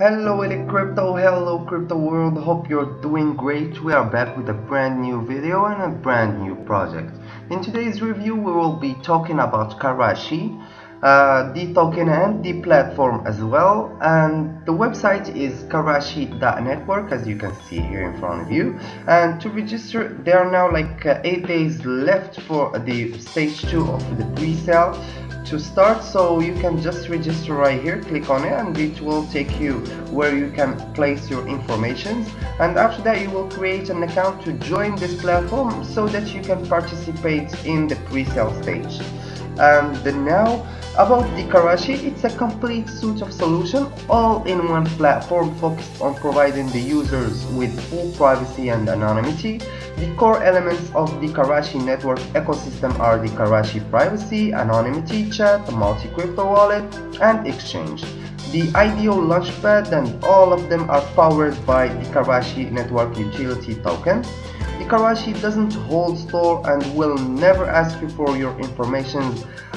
Hello Elite Crypto, hello Crypto World, hope you're doing great. We are back with a brand new video and a brand new project. In today's review we will be talking about Karashi, uh, the token and the platform as well. And the website is karashi.network as you can see here in front of you. And to register there are now like uh, 8 days left for the stage 2 of the pre-sale to start. So you can just register right here click on it and it will take you where you can place your information and after that you will create an account to join this platform so that you can participate in the pre-sale stage and now about the Karashi, it's a complete suite of solution all in one platform focused on providing the users with full privacy and anonymity. The core elements of the Karashi network ecosystem are the Karashi privacy, anonymity chat, multi-crypto wallet, and exchange. The IDO launchpad and all of them are powered by the Karashi network utility token. Karashi doesn't hold store and will never ask you for your information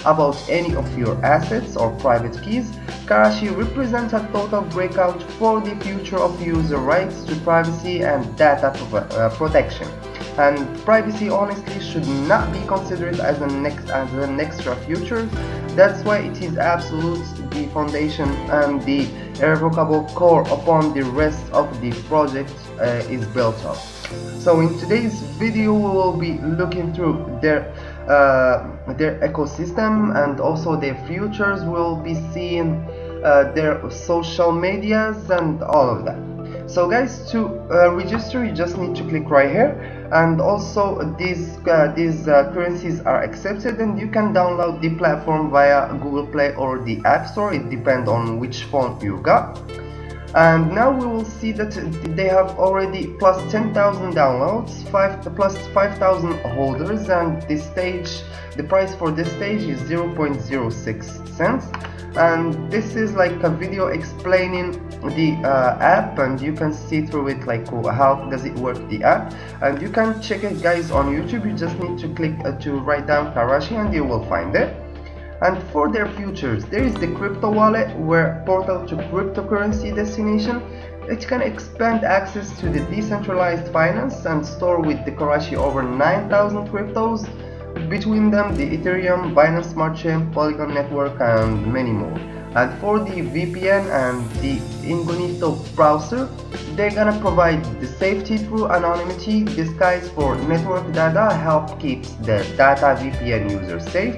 about any of your assets or private keys. Karashi represents a total breakout for the future of user rights to privacy and data uh, protection. And privacy honestly should not be considered as an, next, as an extra feature. That's why it is absolute the foundation and the irrevocable core upon the rest of the project uh, is built up. So in today's video we will be looking through their uh, their ecosystem and also their futures. We'll be seeing uh, their social medias and all of that. So guys, to uh, register, you just need to click right here, and also these uh, these uh, currencies are accepted, and you can download the platform via Google Play or the App Store. It depends on which phone you got. And now we will see that they have already plus 10,000 downloads 5 plus 5,000 holders. And this stage the price for this stage is 0.06 cents and this is like a video explaining the uh, app and you can see through it like how does it work the app. And you can check it guys on youtube. You just need to click uh, to write down karashi and you will find it. And for their futures there is the crypto wallet where portal to cryptocurrency destination. It can expand access to the decentralized finance and store with the Karashi over 9000 cryptos between them the Ethereum, Binance Smart Chain, Polygon Network and many more. And for the VPN and the Incognito browser they're gonna provide the safety through anonymity disguise for network data help keeps the data VPN user safe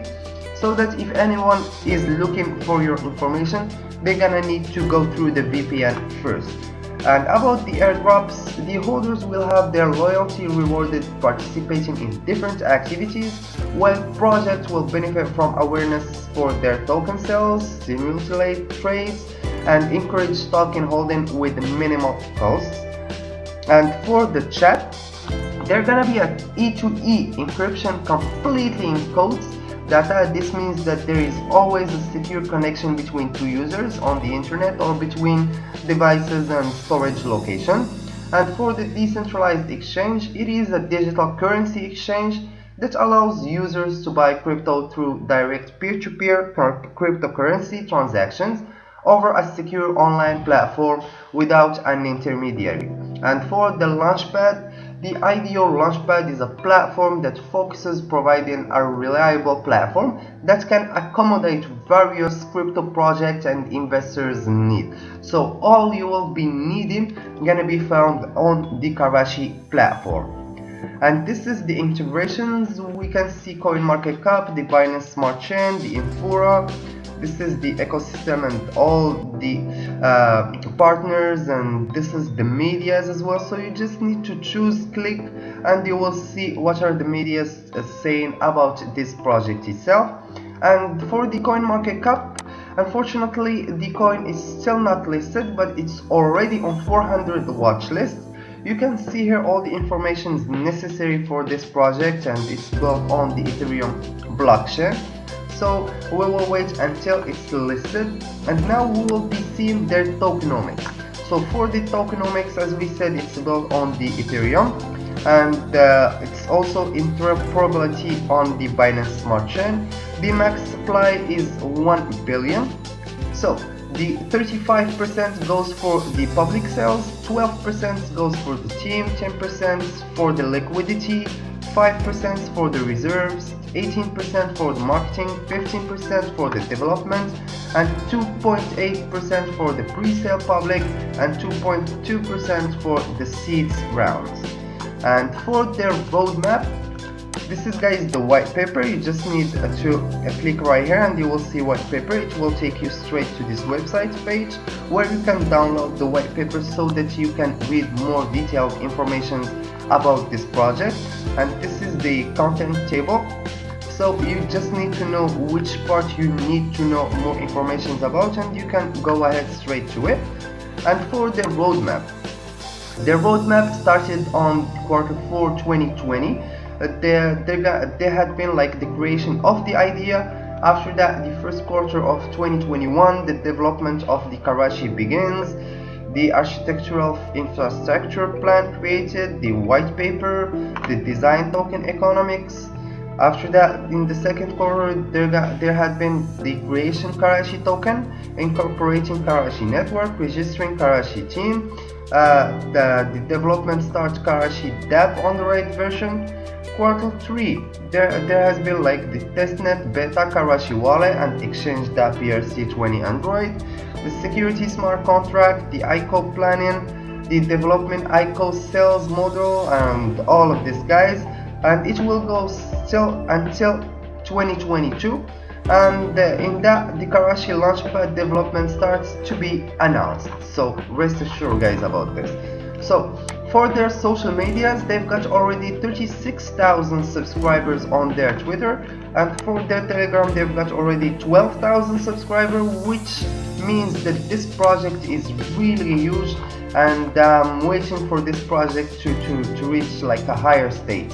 so that if anyone is looking for your information they're gonna need to go through the VPN first and about the airdrops the holders will have their loyalty rewarded participating in different activities while projects will benefit from awareness for their token sales stimulate trades and encourage token holding with minimal costs and for the chat they're gonna be an E2E encryption completely in codes Data, this means that there is always a secure connection between two users on the internet or between devices and storage location. And for the decentralized exchange, it is a digital currency exchange that allows users to buy crypto through direct peer-to-peer -peer cryptocurrency transactions over a secure online platform without an intermediary. And for the Launchpad, the IDO Launchpad is a platform that focuses providing a reliable platform that can accommodate various crypto projects and investors need. So all you will be needing gonna be found on the Karashi platform. And this is the integrations. We can see CoinMarketCap, the Binance Smart Chain, the Infura, this is the ecosystem and all the uh, partners and this is the medias as well. So you just need to choose click and you will see what are the medias uh, saying about this project itself. And for the coin market cap unfortunately the coin is still not listed but it's already on 400 watch list. You can see here all the information necessary for this project and it's built on the ethereum blockchain so we will wait until it's listed and now we will be seeing their tokenomics. So for the tokenomics as we said it's built on the ethereum and uh, it's also interoperability on the binance smart chain. The max supply is 1 billion. So the 35% goes for the public sales 12% goes for the team 10% for the liquidity 5% for the reserves 18% for the marketing 15% for the development and 2.8% for the pre-sale public and 2.2% for the seeds rounds. And for their roadmap this is guys the white paper. You just need to click right here and you will see white paper. It will take you straight to this website page where you can download the white paper so that you can read more detailed information about this project. And this is the content table so you just need to know which part you need to know more information about and you can go ahead straight to it. And for the roadmap the roadmap started on quarter 4 2020 there, uh, there, there had been like the creation of the idea. After that the first quarter of 2021 the development of the Karachi begins. The architectural infrastructure plan created the white paper the design token economics after that in the second quarter there, got, there had been the creation Karachi token incorporating Karachi network registering Karachi team. Uh, the, the development starts Karachi dApp on the right version. Quarter 3 there there has been like the testnet beta Karachi wallet and exchange dApp ERC20 Android. The security smart contract the ICO planning the development ICO sales model and all of these guys and it will go still until 2022 and uh, in that the Karachi Launchpad development starts to be announced. So rest assured guys about this. So for their social medias they've got already 36,000 subscribers on their Twitter. And for their Telegram they've got already 12,000 subscribers which means that this project is really huge. And I'm waiting for this project to, to, to reach like a higher stage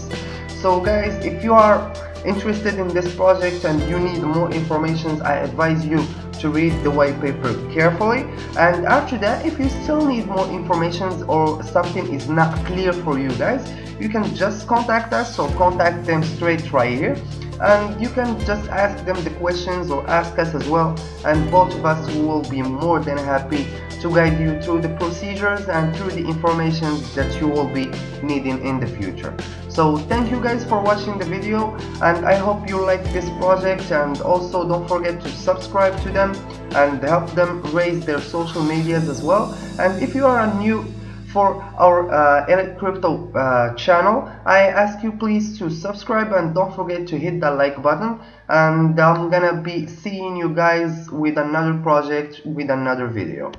so guys if you are interested in this project and you need more information I advise you to read the white paper carefully. And after that if you still need more information or something is not clear for you guys you can just contact us. Or contact them straight right here. And you can just ask them the questions or ask us as well. And both of us will be more than happy to guide you through the procedures and through the information that you will be needing in the future so thank you guys for watching the video and I hope you like this project and also don't forget to subscribe to them and help them raise their social medias as well. And if you are new for our uh, crypto uh, channel I ask you please to subscribe and don't forget to hit that like button and I'm gonna be seeing you guys with another project with another video